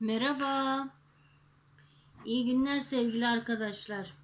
Merhaba. İyi günler sevgili arkadaşlar.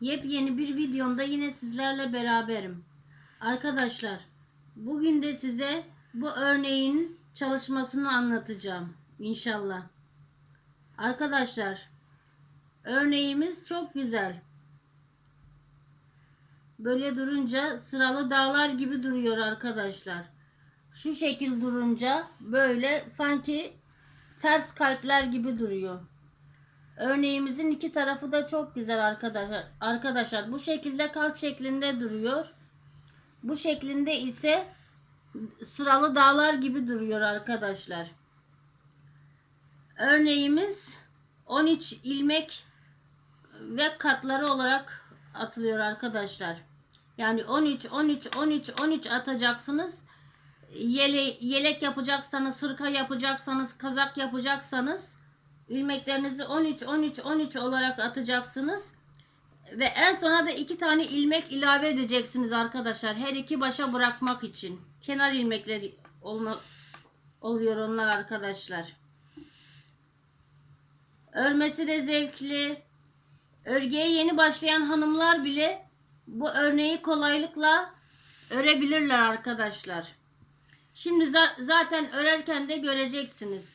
Yepyeni bir videomda yine sizlerle beraberim. Arkadaşlar, bugün de size bu örneğin çalışmasını anlatacağım inşallah. Arkadaşlar, örneğimiz çok güzel. Böyle durunca sıralı dağlar gibi duruyor arkadaşlar. Şu şekil durunca böyle sanki ters kalpler gibi duruyor. Örneğimizin iki tarafı da çok güzel arkadaşlar. Arkadaşlar bu şekilde kalp şeklinde duruyor. Bu şeklinde ise sıralı dağlar gibi duruyor arkadaşlar. Örneğimiz 13 ilmek ve katları olarak atılıyor arkadaşlar. Yani 13 13 13 13 atacaksınız yele, yelek yapacaksanız, hırka yapacaksanız, kazak yapacaksanız ilmeklerinizi 13 13 13 olarak atacaksınız. Ve en sona da iki tane ilmek ilave edeceksiniz arkadaşlar. Her iki başa bırakmak için. Kenar ilmekleri olma, oluyor onlar arkadaşlar. Örmesi de zevkli. Örgüye yeni başlayan hanımlar bile bu örneği kolaylıkla örebilirler arkadaşlar. Şimdi za- zaten örerken de göreceksiniz.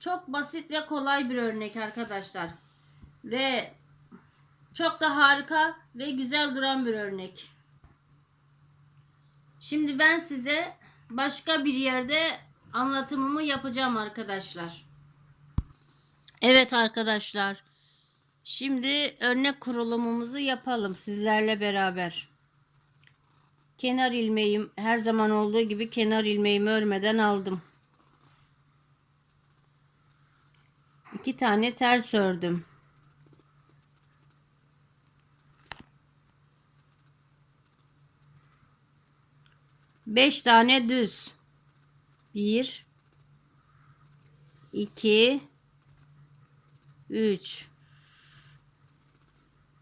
Çok basit ve kolay bir örnek arkadaşlar. Ve çok da harika ve güzel duran bir örnek. Şimdi ben size başka bir yerde anlatımımı yapacağım arkadaşlar. Evet arkadaşlar. Şimdi örnek kurulumumuzu yapalım sizlerle beraber. Kenar ilmeğim her zaman olduğu gibi kenar ilmeğimi örmeden aldım. İki tane ters ördüm. Beş tane düz. Bir, iki, üç,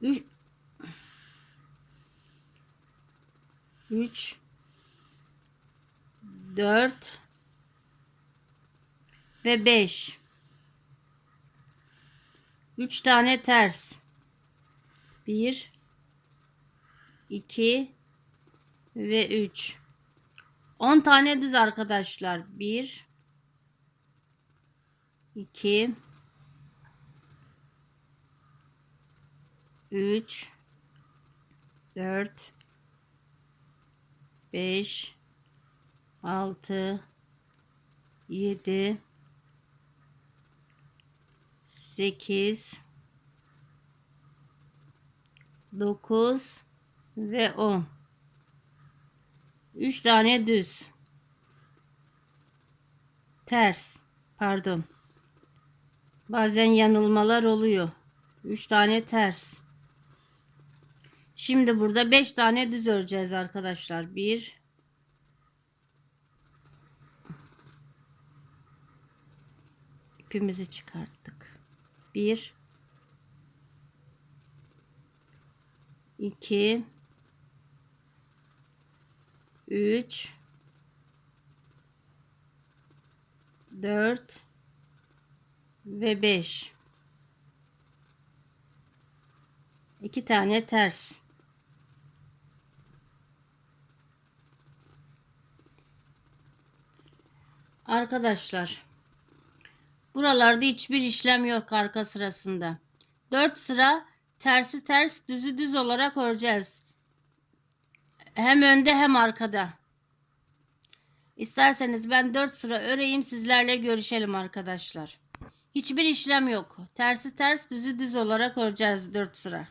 üç, 3 4 ve 5 3 tane ters. 1 2 ve 3 10 tane düz arkadaşlar. 1 2 3 4 5 6 7 8 9 ve 10 3 tane düz. Ters pardon. Bazen yanılmalar oluyor. 3 tane ters Şimdi burada 5 tane düz öreceğiz arkadaşlar. 1 ipimizi çıkarttık. 1 2 3 4 ve 5 2 tane ters Arkadaşlar buralarda hiçbir işlem yok arka sırasında. 4 sıra tersi ters düzü düz olarak öreceğiz. Hem önde hem arkada. İsterseniz ben 4 sıra öreyim sizlerle görüşelim arkadaşlar. Hiçbir işlem yok. Tersi ters düzü düz olarak öreceğiz 4 sıra.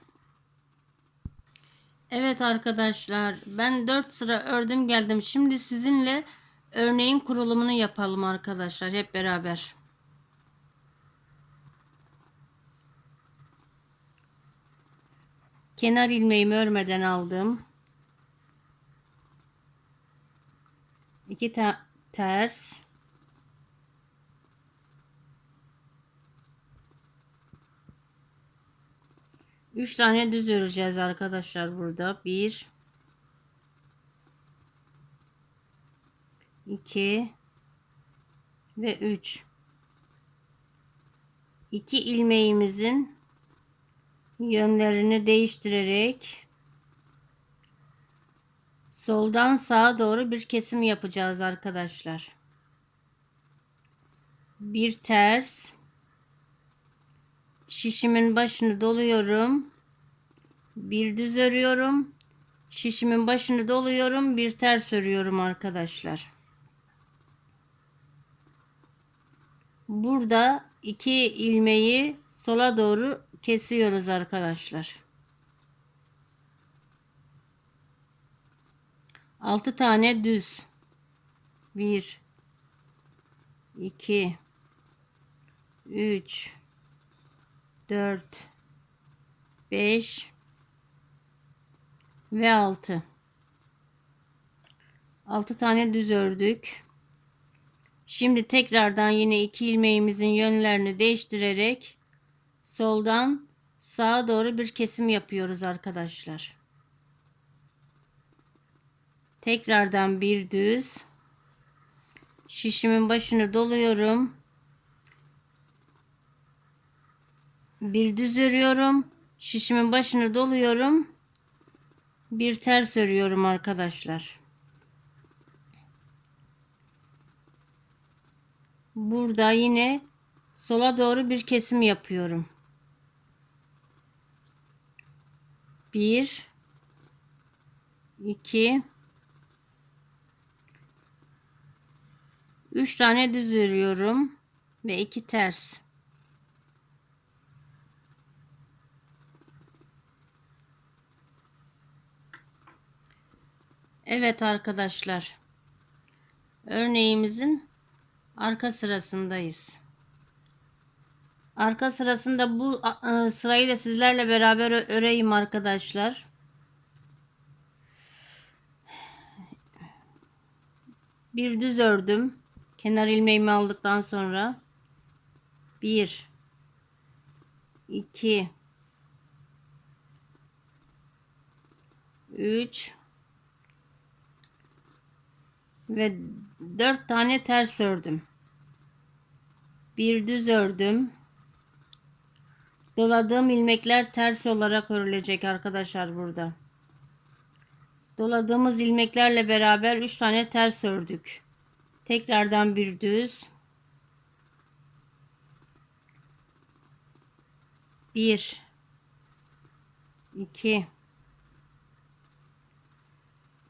Evet arkadaşlar ben 4 sıra ördüm geldim. Şimdi sizinle örneğin kurulumunu yapalım arkadaşlar hep beraber. Kenar ilmeğimi örmeden aldım. İki ta ters. Üç tane düz öreceğiz arkadaşlar burada. Bir, 2 ve 3 iki ilmeğimizin yönlerini değiştirerek soldan sağa doğru bir kesim yapacağız arkadaşlar. Bir ters şişimin başını doluyorum. Bir düz örüyorum. Şişimin başını doluyorum. Bir ters örüyorum arkadaşlar. Burada iki ilmeği sola doğru kesiyoruz arkadaşlar. 6 tane düz. 1 2 3 4 5 ve 6 6 tane düz ördük. Şimdi tekrardan yine iki ilmeğimizin yönlerini değiştirerek soldan sağa doğru bir kesim yapıyoruz arkadaşlar. Tekrardan bir düz. Şişimin başını doluyorum. Bir düz örüyorum. Şişimin başını doluyorum. Bir ters örüyorum arkadaşlar. Burada yine sola doğru bir kesim yapıyorum. Bir, iki, üç tane düz örüyorum ve iki ters. Evet arkadaşlar. Örneğimizin arka sırasındayız. Arka sırasında bu a- sırayı da sizlerle beraber öreyim arkadaşlar. Bir düz ördüm. Kenar ilmeğimi aldıktan sonra 1 2 3 ve 4 tane ters ördüm. Bir düz ördüm. Doladığım ilmekler ters olarak örülecek arkadaşlar burada. Doladığımız ilmeklerle beraber 3 tane ters ördük. Tekrardan bir düz. 1 2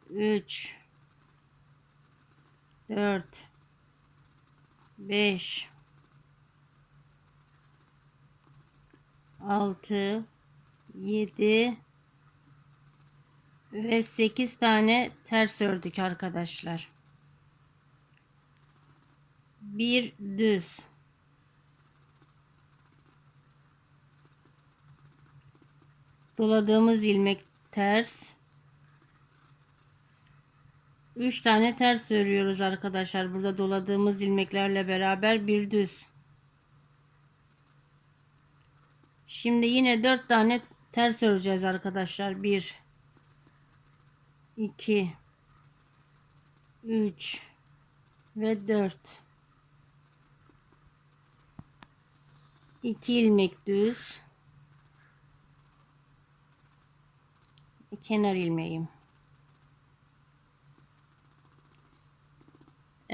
3 4 5 6 7 ve 8 tane ters ördük arkadaşlar. Bir düz. Doladığımız ilmek ters. 3 tane ters örüyoruz arkadaşlar. Burada doladığımız ilmeklerle beraber bir düz. Şimdi yine 4 tane ters öreceğiz arkadaşlar. 1 2 3 ve 4 2 ilmek düz kenar ilmeğim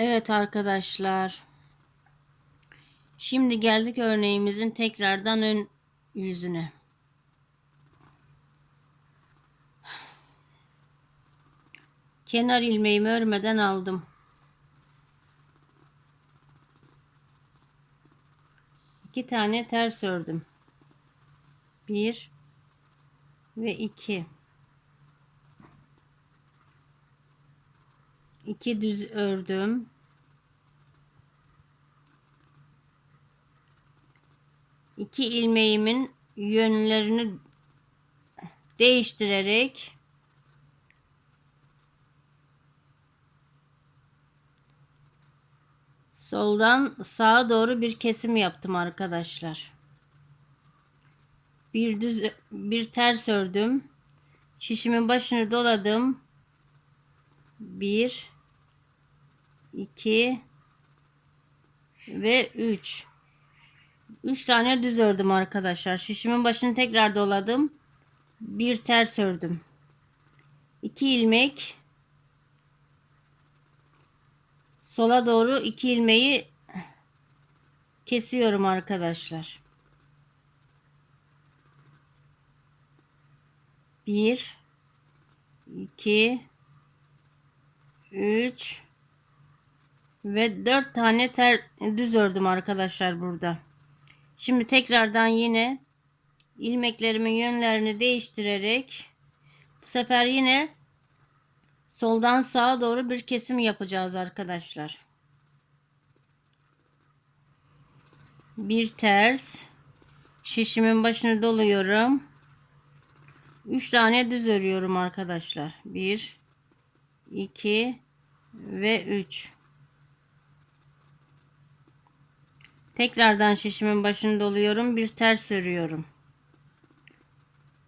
Evet arkadaşlar şimdi geldik örneğimizin tekrardan ön yüzüne kenar ilmeğimi örmeden aldım. İki tane ters ördüm. Bir ve iki. İki düz ördüm. İki ilmeğimin yönlerini değiştirerek Soldan sağa doğru bir kesim yaptım arkadaşlar. Bir düz bir ters ördüm. Şişimin başını doladım. 1 2 ve 3 3 tane düz ördüm arkadaşlar. Şişimin başını tekrar doladım. Bir ters ördüm. 2 ilmek sola doğru 2 ilmeği kesiyorum arkadaşlar. 1 2 3 ve 4 tane ter, düz ördüm arkadaşlar burada. Şimdi tekrardan yine ilmeklerimin yönlerini değiştirerek bu sefer yine soldan sağa doğru bir kesim yapacağız arkadaşlar. Bir ters şişimin başını doluyorum. 3 tane düz örüyorum arkadaşlar. 1 2 ve 3 Tekrardan şişimin başını doluyorum. Bir ters örüyorum.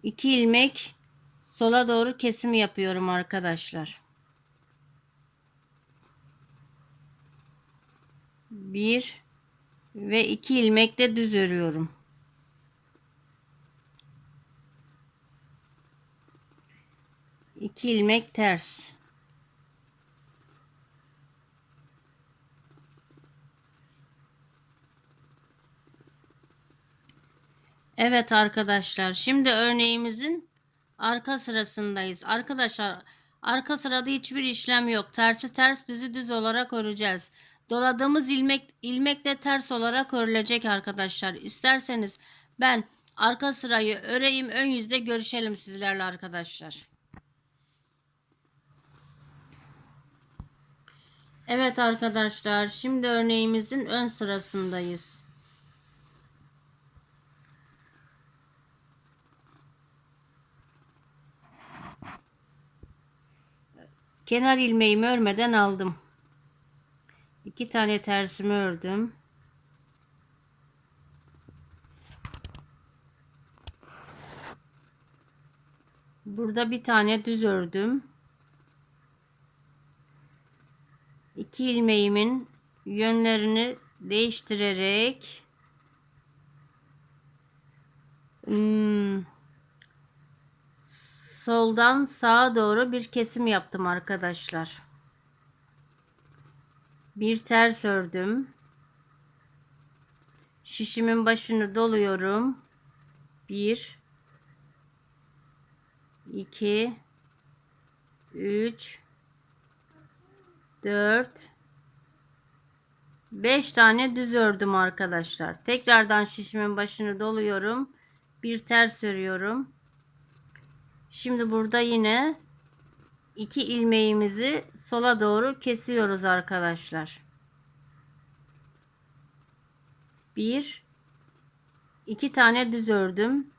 2 ilmek sola doğru kesim yapıyorum arkadaşlar. 1 ve 2 ilmek de düz örüyorum. İki ilmek ters. Evet arkadaşlar şimdi örneğimizin arka sırasındayız. Arkadaşlar arka sırada hiçbir işlem yok. Tersi ters düzü düz olarak öreceğiz. Doladığımız ilmek ilmek de ters olarak örülecek arkadaşlar. İsterseniz ben arka sırayı öreyim ön yüzde görüşelim sizlerle arkadaşlar. Evet arkadaşlar şimdi örneğimizin ön sırasındayız. Kenar ilmeğimi örmeden aldım. İki tane tersimi ördüm. Burada bir tane düz ördüm. İki ilmeğimin yönlerini değiştirerek hmm, soldan sağa doğru bir kesim yaptım arkadaşlar. Bir ters ördüm. Şişimin başını doluyorum. 1 2 3 4 5 tane düz ördüm arkadaşlar. Tekrardan şişimin başını doluyorum. Bir ters örüyorum. Şimdi burada yine iki ilmeğimizi sola doğru kesiyoruz arkadaşlar. Bir, iki tane düz ördüm.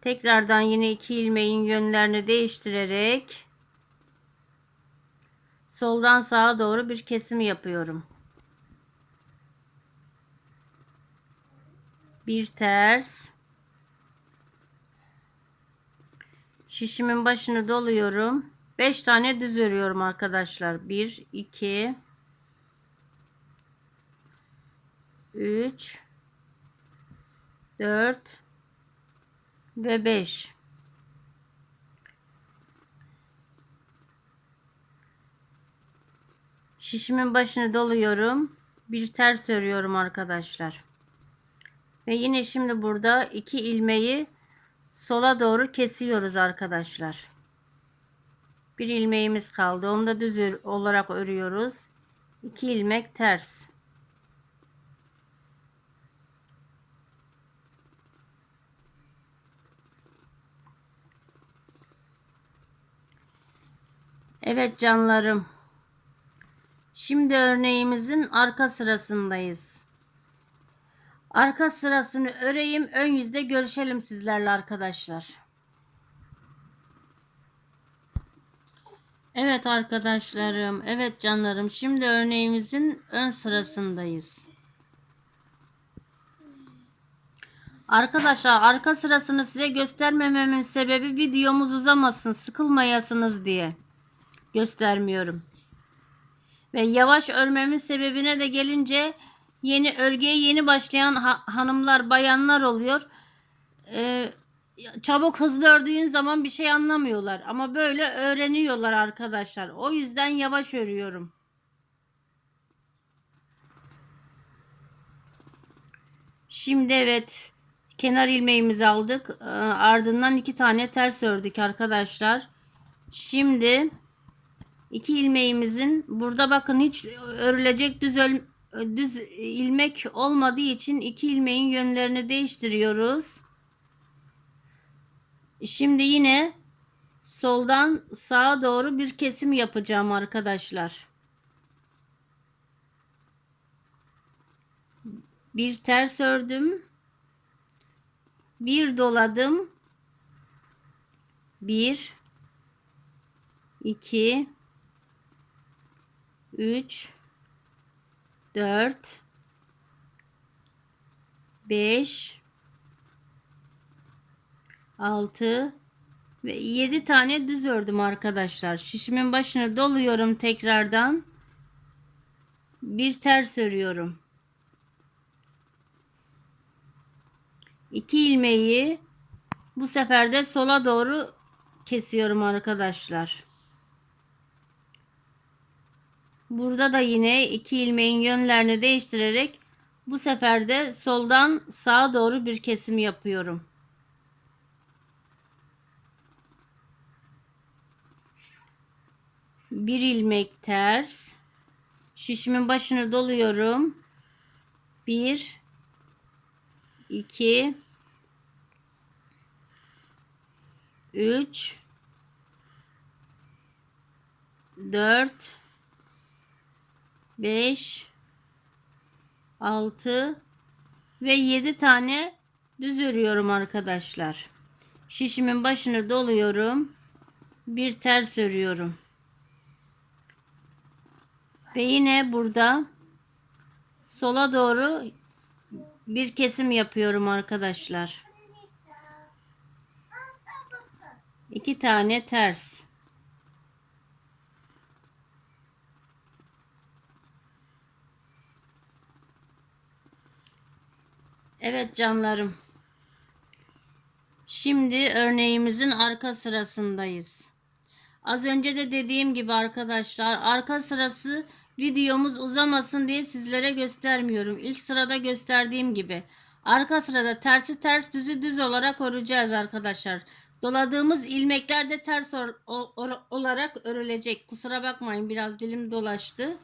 Tekrardan yine iki ilmeğin yönlerini değiştirerek soldan sağa doğru bir kesim yapıyorum. Bir ters Şişimin başını doluyorum. 5 tane düz örüyorum arkadaşlar. 1 2 3 4 ve 5 Şişimin başını doluyorum. Bir ters örüyorum arkadaşlar. Ve yine şimdi burada iki ilmeği sola doğru kesiyoruz arkadaşlar. Bir ilmeğimiz kaldı. Onu da düz olarak örüyoruz. 2 ilmek ters. Evet canlarım. Şimdi örneğimizin arka sırasındayız. Arka sırasını öreyim. Ön yüzde görüşelim sizlerle arkadaşlar. Evet arkadaşlarım. Evet canlarım. Şimdi örneğimizin ön sırasındayız. Arkadaşlar arka sırasını size göstermememin sebebi videomuz uzamasın. Sıkılmayasınız diye. Göstermiyorum. Ve yavaş örmemin sebebine de gelince yeni örgüye yeni başlayan ha- hanımlar, bayanlar oluyor. Ee, çabuk hızlı ördüğün zaman bir şey anlamıyorlar ama böyle öğreniyorlar arkadaşlar. O yüzden yavaş örüyorum. Şimdi evet kenar ilmeğimizi aldık. Ee, Ardından iki tane ters ördük arkadaşlar. Şimdi iki ilmeğimizin burada bakın hiç örülecek düz düz ilmek olmadığı için iki ilmeğin yönlerini değiştiriyoruz. Şimdi yine soldan sağa doğru bir kesim yapacağım arkadaşlar. Bir ters ördüm. Bir doladım. Bir, iki, üç, dört, beş, altı ve yedi tane düz ördüm arkadaşlar. Şişimin başını doluyorum tekrardan. Bir ters örüyorum. İki ilmeği bu sefer de sola doğru kesiyorum arkadaşlar. Burada da yine iki ilmeğin yönlerini değiştirerek bu sefer de soldan sağa doğru bir kesim yapıyorum. Bir ilmek ters. Şişimin başını doluyorum. Bir, iki, üç, dört, beş, altı ve yedi tane düz örüyorum arkadaşlar. Şişimin başını doluyorum. Bir ters örüyorum. Ve yine burada sola doğru bir kesim yapıyorum arkadaşlar. İki tane ters. Evet canlarım. Şimdi örneğimizin arka sırasındayız. Az önce de dediğim gibi arkadaşlar arka sırası videomuz uzamasın diye sizlere göstermiyorum. İlk sırada gösterdiğim gibi. Arka sırada tersi ters düzü düz olarak öreceğiz arkadaşlar. Doladığımız ilmekler de ters or- or- olarak örülecek. Kusura bakmayın biraz dilim dolaştı.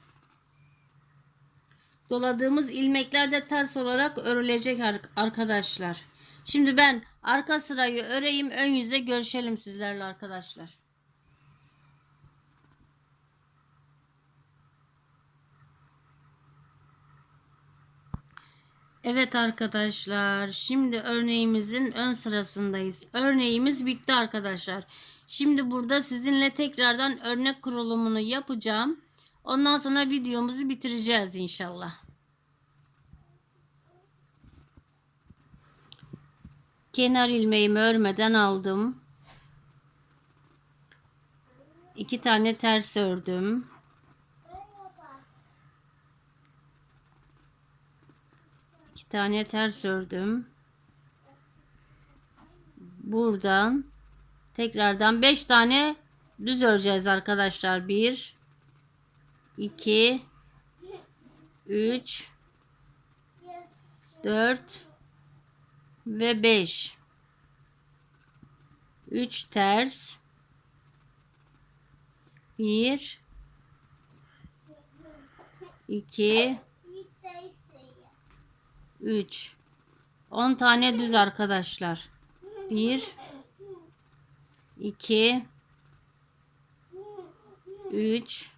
Doladığımız ilmekler de ters olarak örülecek ar- arkadaşlar. Şimdi ben arka sırayı öreyim ön yüze görüşelim sizlerle arkadaşlar. Evet arkadaşlar şimdi örneğimizin ön sırasındayız. Örneğimiz bitti arkadaşlar. Şimdi burada sizinle tekrardan örnek kurulumunu yapacağım. Ondan sonra videomuzu bitireceğiz inşallah. Kenar ilmeğimi örmeden aldım. İki tane ters ördüm. İki tane ters ördüm. Buradan tekrardan beş tane düz öreceğiz arkadaşlar. Bir, iki, üç, dört ve beş. Üç ters. Bir, iki, 3 10 tane düz arkadaşlar. 1 2 3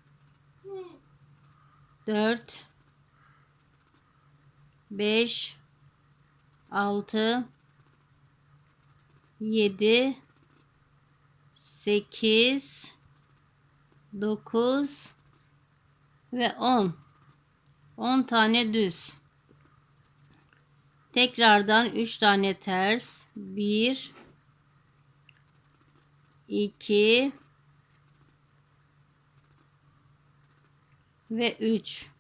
4 5 6 7 8 9 ve 10 10 tane düz. Tekrardan 3 tane ters. 1 2 ve 3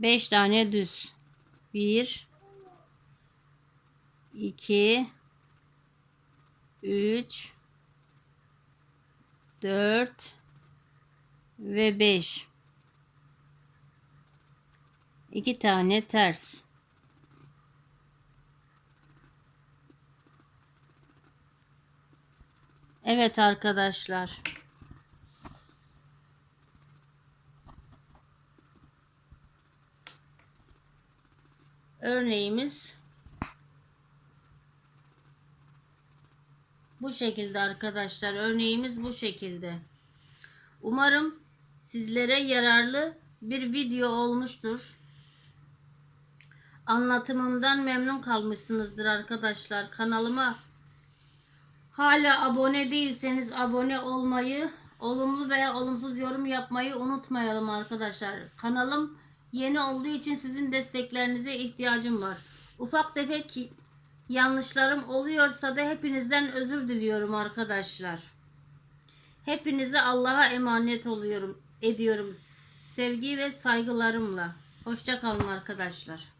5 tane düz. 1 2 3 4 ve 5 2 tane ters. Evet arkadaşlar örneğimiz bu şekilde arkadaşlar. Örneğimiz bu şekilde. Umarım sizlere yararlı bir video olmuştur. Anlatımımdan memnun kalmışsınızdır arkadaşlar. Kanalıma hala abone değilseniz abone olmayı olumlu veya olumsuz yorum yapmayı unutmayalım arkadaşlar. Kanalım yeni olduğu için sizin desteklerinize ihtiyacım var ufak tefek yanlışlarım oluyorsa da hepinizden özür diliyorum arkadaşlar. Hepinize Allah'a emanet oluyorum, ediyorum. Sevgi ve saygılarımla. Hoşça kalın arkadaşlar.